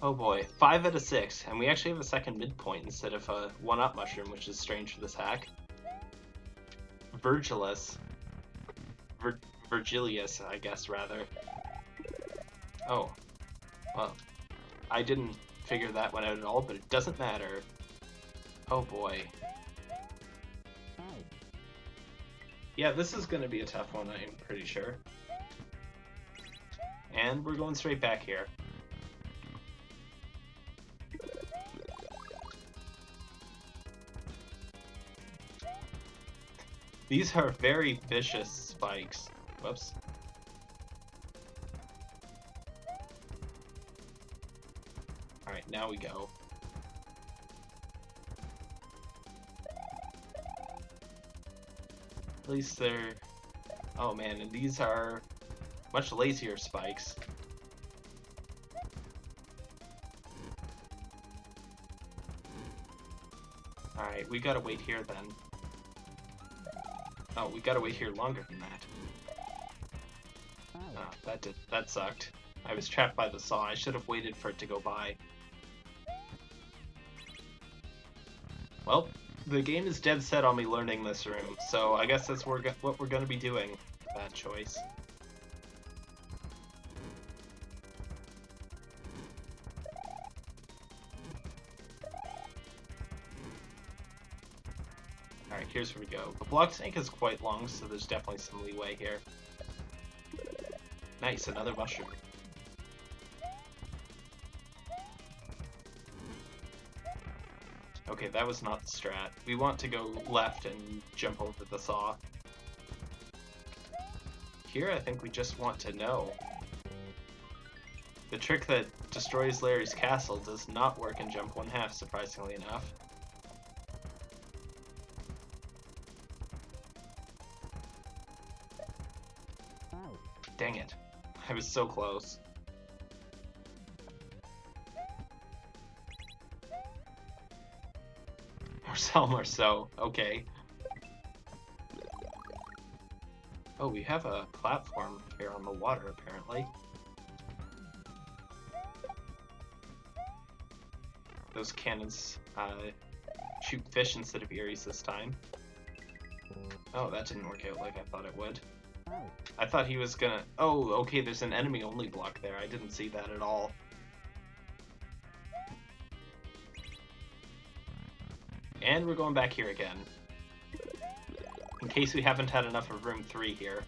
Oh boy, five out of six, and we actually have a second midpoint instead of a one-up mushroom, which is strange for this hack. Virgilus. Vir Virgilius, I guess, rather. Oh. Well, I didn't figure that one out at all, but it doesn't matter. Oh boy. Yeah, this is going to be a tough one, I'm pretty sure. And we're going straight back here. These are very vicious spikes. Whoops. Alright, now we go. At least they're... Oh man, and these are much lazier spikes. Alright, we gotta wait here then. Oh, we gotta wait here longer than that. Oh, ah, that did that sucked. I was trapped by the saw. I should have waited for it to go by. Well, the game is dead set on me learning this room, so I guess that's what we're going to be doing. Bad choice. Here's where we go. The block tank is quite long, so there's definitely some leeway here. Nice, another mushroom. Okay, that was not the strat. We want to go left and jump over the saw. Here, I think we just want to know. The trick that destroys Larry's castle does not work in jump one half, surprisingly enough. Was so close. Marcel Marceau, okay. Oh, we have a platform here on the water, apparently. Those cannons uh, shoot fish instead of Eeries this time. Oh, that didn't work out like I thought it would. I thought he was gonna... Oh, okay, there's an enemy-only block there. I didn't see that at all. And we're going back here again. In case we haven't had enough of room 3 here.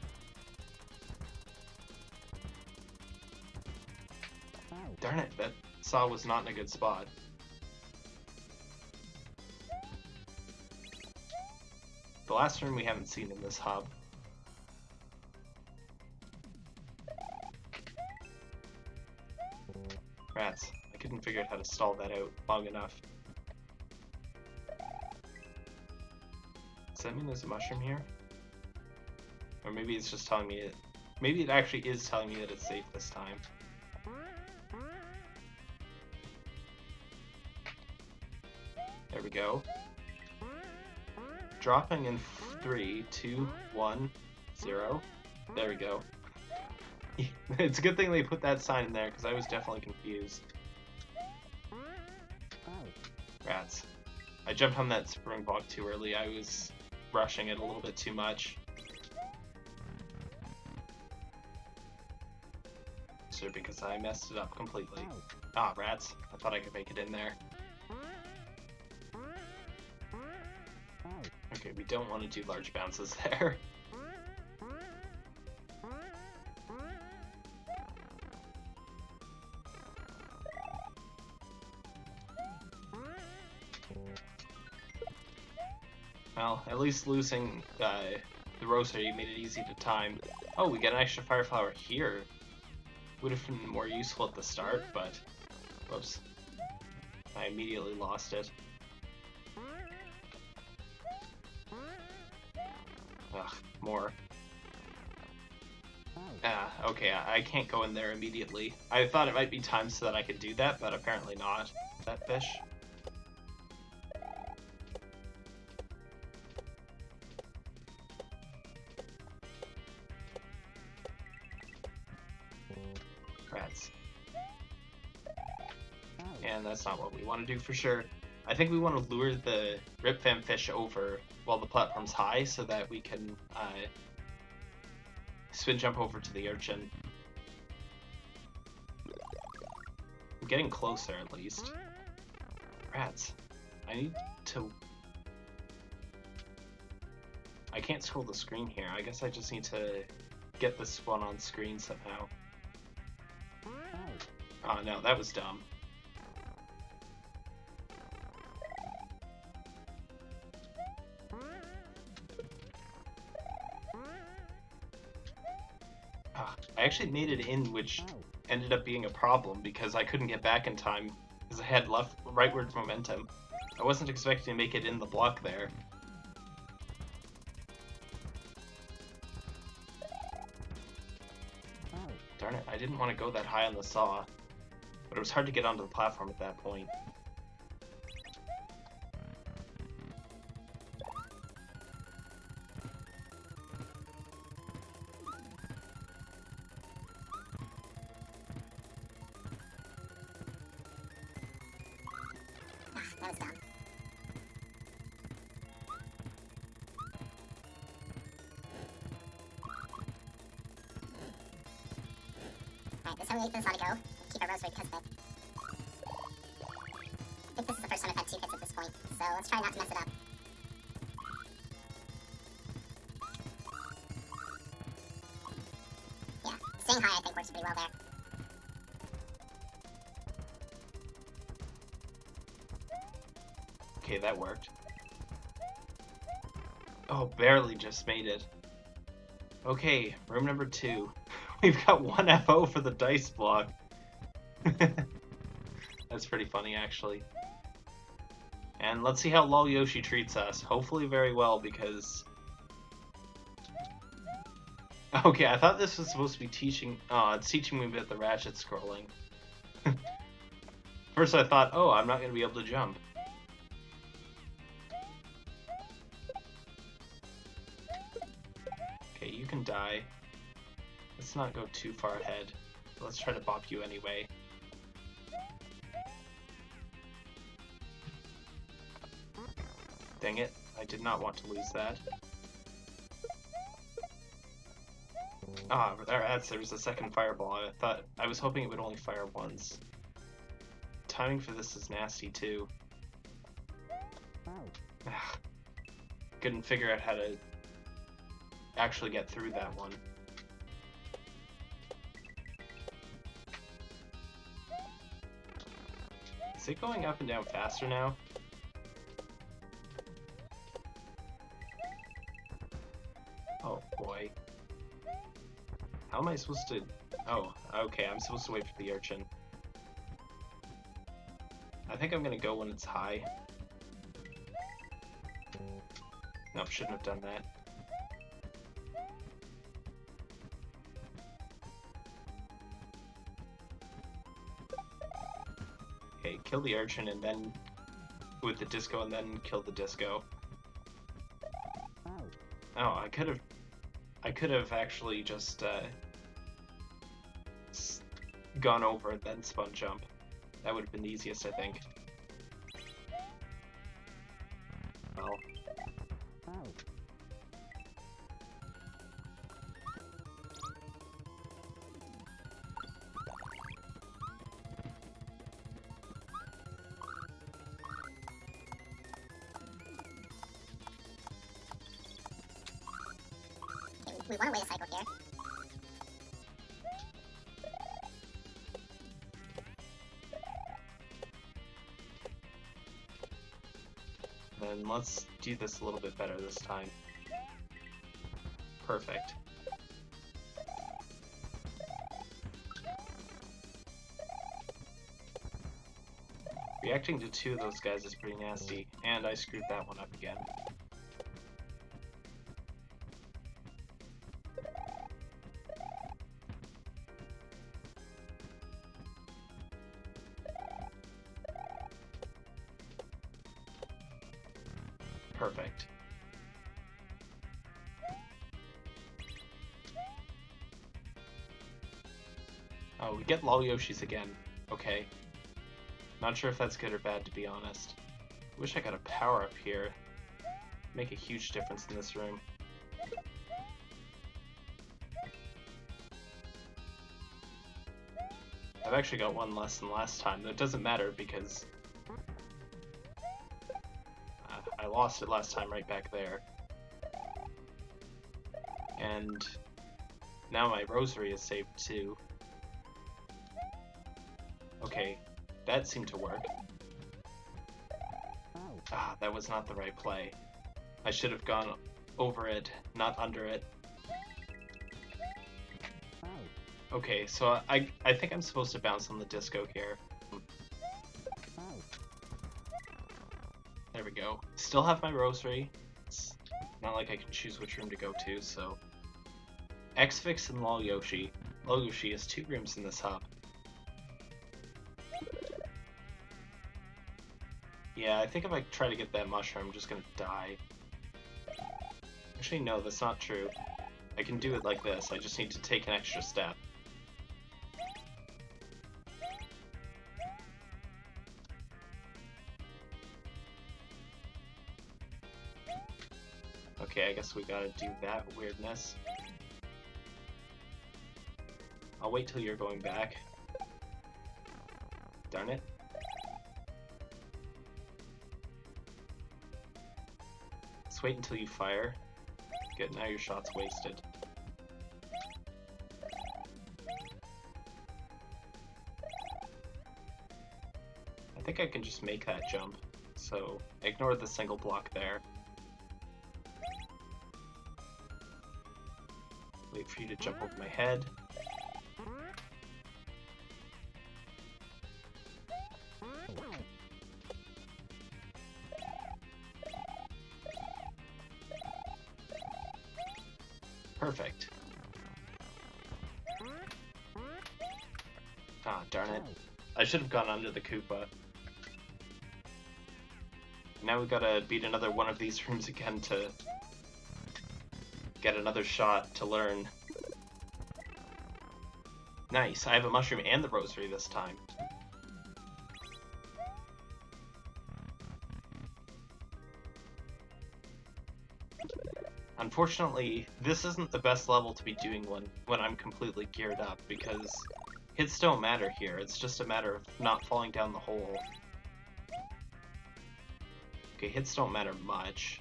Darn it, that saw was not in a good spot. The last room we haven't seen in this hub. Rats. I couldn't figure out how to stall that out long enough. Does that mean there's a mushroom here? Or maybe it's just telling me it... Maybe it actually is telling me that it's safe this time. There we go. Dropping in three, two, one, zero. There we go. it's a good thing they put that sign in there, because I was definitely confused. Rats. I jumped on that spring block too early. I was rushing it a little bit too much. So because I messed it up completely. Ah, rats. I thought I could make it in there. Okay, we don't want to do large bounces there. Least losing uh, the rosary made it easy to time. Oh, we get an extra fire flower here. Would have been more useful at the start, but... Whoops. I immediately lost it. Ugh, more. Ah, okay, I can't go in there immediately. I thought it might be time so that I could do that, but apparently not. That fish. Do for sure. I think we want to lure the Rip Van Fish over while the platform's high so that we can uh, spin jump over to the urchin. I'm getting closer at least. Rats. I need to... I can't scroll the screen here. I guess I just need to get this one on screen somehow. Oh no, that was dumb. Actually made it in, which ended up being a problem because I couldn't get back in time because I had left rightward momentum. I wasn't expecting to make it in the block there. Darn it, I didn't want to go that high on the saw, but it was hard to get onto the platform at that point. That was dumb. Alright, this is how we make this ought to go. Keep our rosary because of it. I think this is the first time I've had two hits at this point, so let's try not to mess it up. Okay, that worked. Oh, barely just made it. Okay, room number two. We've got one FO for the dice block. That's pretty funny, actually. And let's see how Lol Yoshi treats us. Hopefully very well, because... Okay, I thought this was supposed to be teaching... Oh, it's teaching me about the ratchet scrolling. First I thought, oh, I'm not going to be able to jump. Let's not go too far ahead. Let's try to bop you anyway. Dang it, I did not want to lose that. Ah, there, that's, there's a second fireball. I thought, I was hoping it would only fire once. Timing for this is nasty too. Couldn't figure out how to actually get through that one. It going up and down faster now? Oh boy. How am I supposed to... Oh, okay, I'm supposed to wait for the urchin. I think I'm gonna go when it's high. Nope, shouldn't have done that. Kill the urchin and then with the disco and then kill the disco. Oh, I could have I could have actually just uh, gone over and then spun jump. That would have been the easiest, I think. We, want to wait a cycle here. then let's do this a little bit better this time. Perfect. Reacting to two of those guys is pretty nasty, and I screwed that one up again. Perfect. Oh, we get Lol Yoshis again. Okay. Not sure if that's good or bad, to be honest. Wish I got a power up here. Make a huge difference in this room. I've actually got one less than last time. That doesn't matter because lost it last time right back there. And now my rosary is saved too. Okay, that seemed to work. Ah, that was not the right play. I should have gone over it, not under it. Okay, so I I think I'm supposed to bounce on the disco here. There we go. Still have my rosary. It's not like I can choose which room to go to, so... X-Fix and Lol Yoshi. Yoshi has two rooms in this hub. Yeah, I think if I try to get that mushroom, I'm just gonna die. Actually, no, that's not true. I can do it like this, I just need to take an extra step. Okay, I guess we gotta do that weirdness. I'll wait till you're going back. Darn it. Let's wait until you fire. Good, now your shot's wasted. I think I can just make that jump, so ignore the single block there. For you to jump over my head. Perfect. Ah, darn it. I should have gone under the Koopa. Now we gotta beat another one of these rooms again to get another shot to learn. Nice, I have a mushroom and the rosary this time. Unfortunately, this isn't the best level to be doing when, when I'm completely geared up, because hits don't matter here, it's just a matter of not falling down the hole. Okay, hits don't matter much.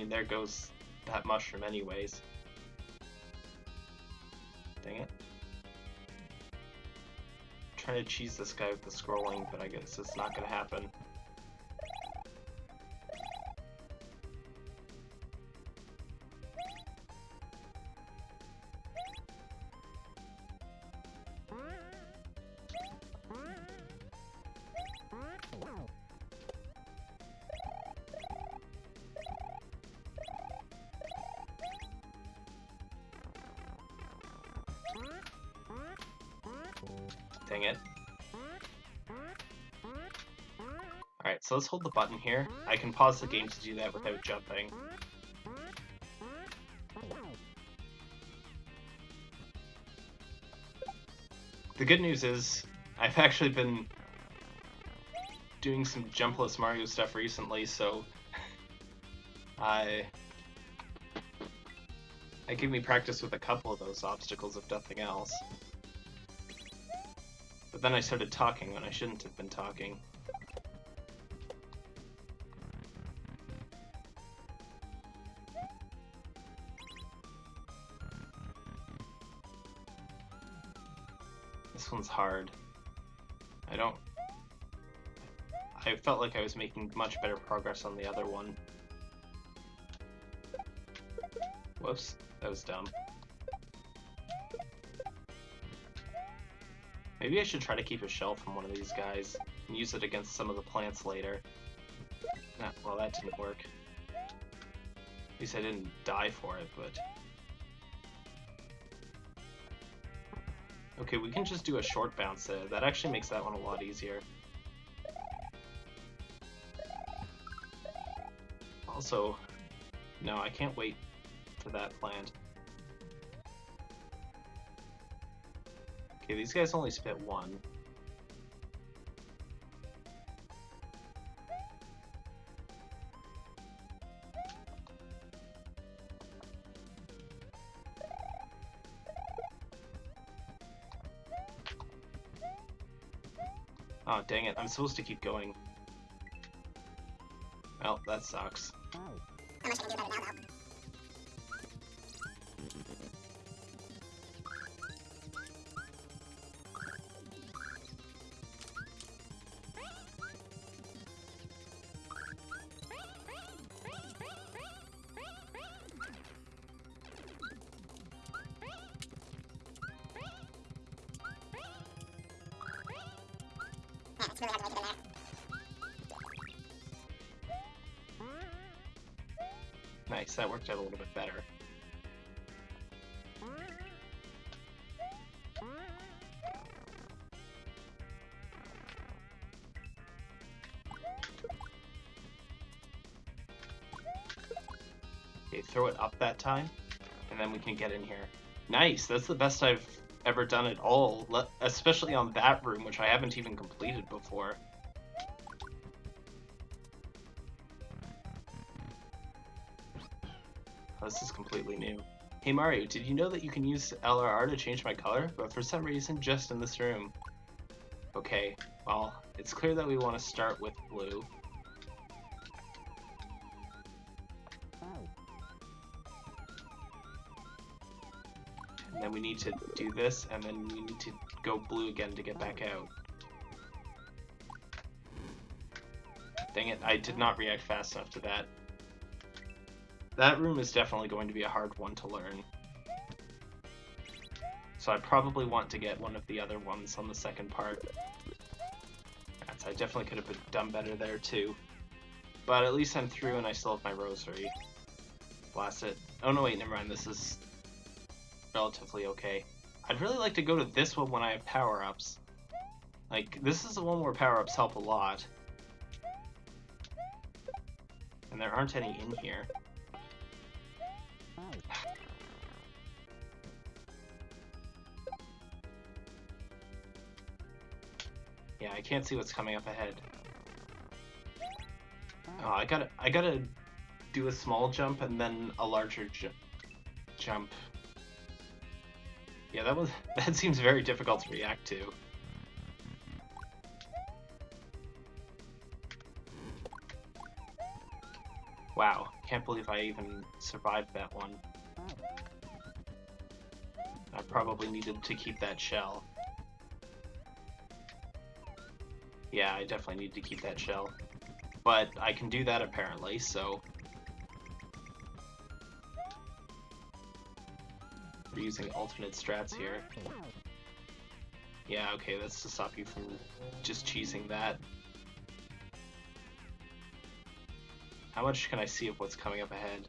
Mean, there goes that mushroom anyways. Dang it. I'm trying to cheese this guy with the scrolling, but I guess it's not gonna happen. Alright, so let's hold the button here. I can pause the game to do that without jumping. The good news is, I've actually been doing some jumpless Mario stuff recently, so I I gave me practice with a couple of those obstacles, if nothing else. But then I started talking when I shouldn't have been talking. This one's hard. I don't... I felt like I was making much better progress on the other one. Whoops, that was dumb. Maybe I should try to keep a shell from one of these guys and use it against some of the plants later. Well, that didn't work. At least I didn't die for it, but... Okay, we can just do a short bounce there. That actually makes that one a lot easier. Also, no, I can't wait for that plant. Okay, these guys only spit one. Oh, dang it. I'm supposed to keep going. Well, that sucks. It's really hard to make it in there. Nice, that worked out a little bit better. Okay, throw it up that time, and then we can get in here. Nice, that's the best I've ever done at all, especially on that room, which I haven't even completed before. Oh, this is completely new. Hey Mario, did you know that you can use LRR to change my color? But for some reason, just in this room. Okay, well, it's clear that we want to start with blue. Then we need to do this, and then we need to go blue again to get back out. Dang it, I did not react fast enough to that. That room is definitely going to be a hard one to learn. So I probably want to get one of the other ones on the second part. That's, I definitely could have done better there too. But at least I'm through and I still have my rosary. Blast it. Oh no wait, never mind, this is relatively okay. I'd really like to go to this one when I have power-ups. Like, this is the one where power-ups help a lot. And there aren't any in here. Yeah, I can't see what's coming up ahead. Oh, I gotta, I gotta do a small jump and then a larger ju jump. Yeah, that was, that seems very difficult to react to. Wow, can't believe I even survived that one. I probably needed to keep that shell. Yeah, I definitely need to keep that shell. But I can do that apparently, so... Using alternate strats here. Yeah, okay, that's to stop you from just cheesing that. How much can I see of what's coming up ahead?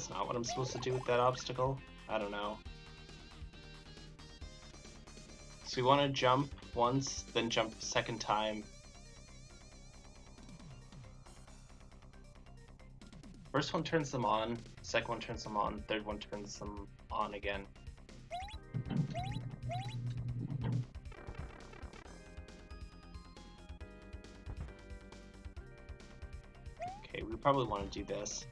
That's not what I'm supposed to do with that obstacle? I don't know. So we want to jump once, then jump second time. First one turns them on, second one turns them on, third one turns them on again. Okay, we probably want to do this.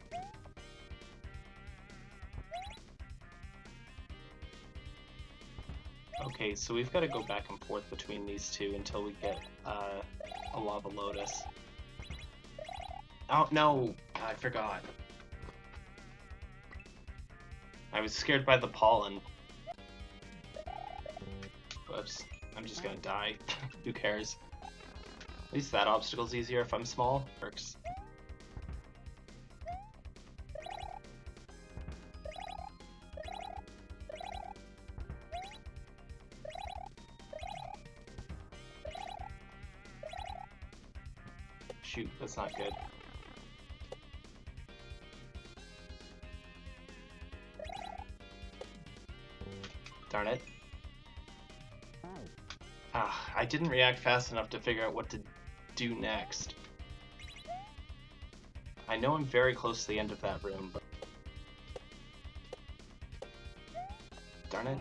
Okay, so we've got to go back and forth between these two until we get uh, a lava lotus. Oh, no! I forgot. I was scared by the pollen. Whoops. I'm just gonna die. Who cares? At least that obstacle's easier if I'm small. Works. Didn't react fast enough to figure out what to do next. I know I'm very close to the end of that room, but... Darn it.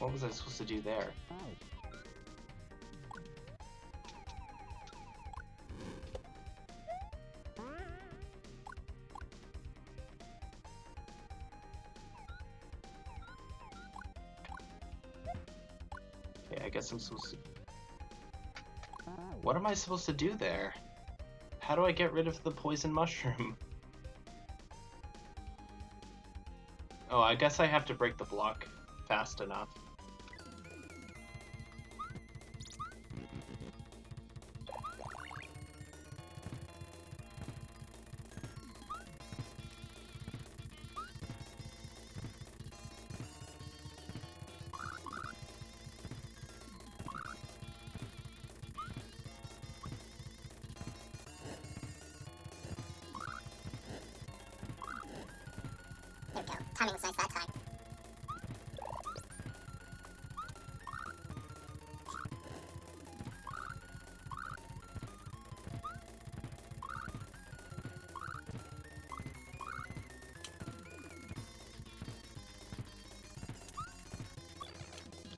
What was I supposed to do there? To... Ah, what am I supposed to do there? How do I get rid of the poison mushroom? Oh, I guess I have to break the block fast enough. Timing was nice that time.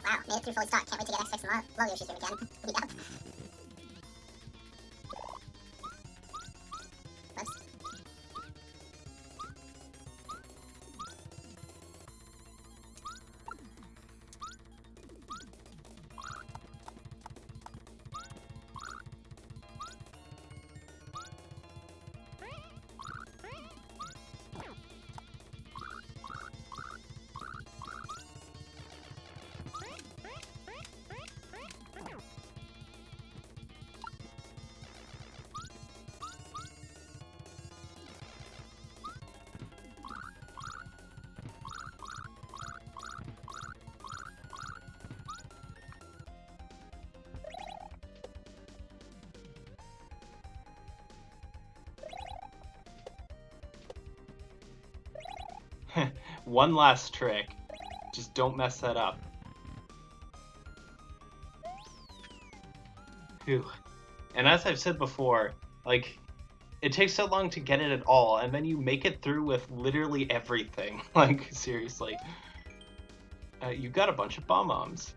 Wow, made it through fully stocked. Can't wait to get X6 and Lo- Lo Yoshi's room again. yep. One last trick. Just don't mess that up. And as I've said before, like, it takes so long to get it at all, and then you make it through with literally everything. Like, seriously. Uh, you got a bunch of bomb bombs.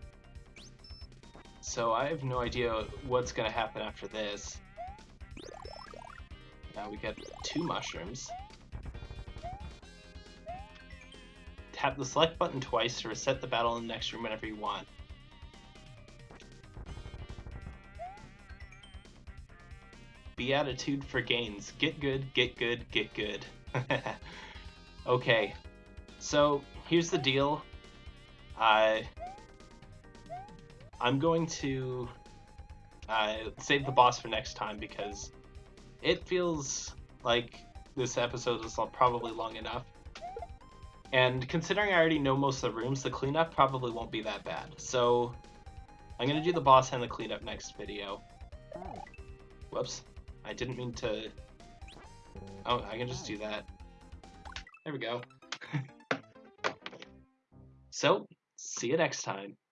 So I have no idea what's gonna happen after this. Now we get two mushrooms. Tap the select button twice to reset the battle in the next room whenever you want. Beatitude for gains. Get good, get good, get good. okay, so here's the deal. I I'm going to uh, save the boss for next time because it feels like this episode is probably long enough. And considering I already know most of the rooms, the cleanup probably won't be that bad. So I'm gonna do the boss and the cleanup next video. Whoops. I didn't mean to... Oh, I can just do that. There we go. so, see you next time.